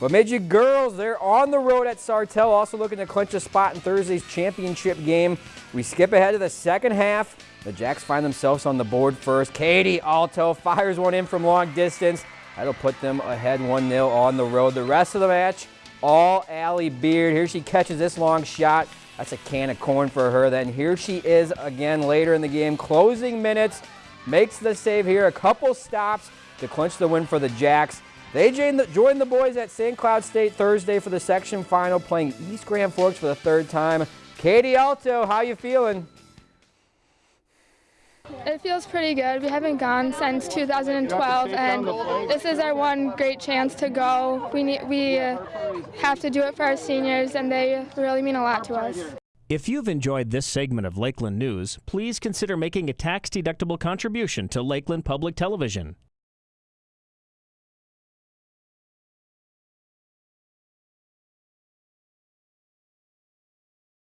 Bemidji girls, they're on the road at Sartell, also looking to clinch a spot in Thursday's championship game. We skip ahead to the second half. The Jacks find themselves on the board first. Katie Alto fires one in from long distance. That'll put them ahead 1-0 on the road. The rest of the match, all Allie Beard. Here she catches this long shot. That's a can of corn for her. Then here she is again later in the game. Closing minutes, makes the save here. A couple stops to clinch the win for the Jacks. They joined the, joined the boys at St. Cloud State Thursday for the section final, playing East Grand Forks for the third time. Katie Alto, how you feeling? It feels pretty good. We haven't gone since 2012, and this is our one great chance to go. We need, we uh, have to do it for our seniors, and they really mean a lot to us. If you've enjoyed this segment of Lakeland News, please consider making a tax-deductible contribution to Lakeland Public Television.